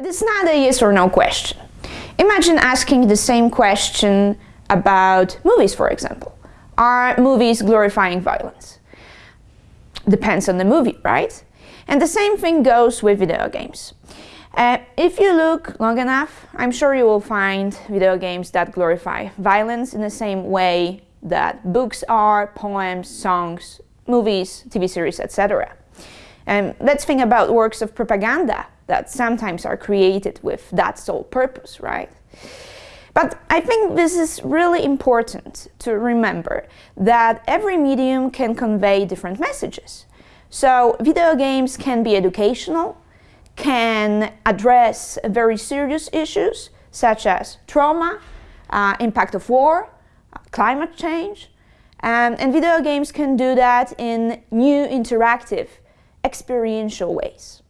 It is not a yes or no question. Imagine asking the same question about movies, for example. Are movies glorifying violence? Depends on the movie, right? And the same thing goes with video games. Uh, if you look long enough, I'm sure you will find video games that glorify violence in the same way that books are, poems, songs, movies, TV series, etc. And let's think about works of propaganda that sometimes are created with that sole purpose, right? But I think this is really important to remember that every medium can convey different messages. So video games can be educational, can address very serious issues such as trauma, uh, impact of war, climate change, um, and video games can do that in new interactive, experiential ways.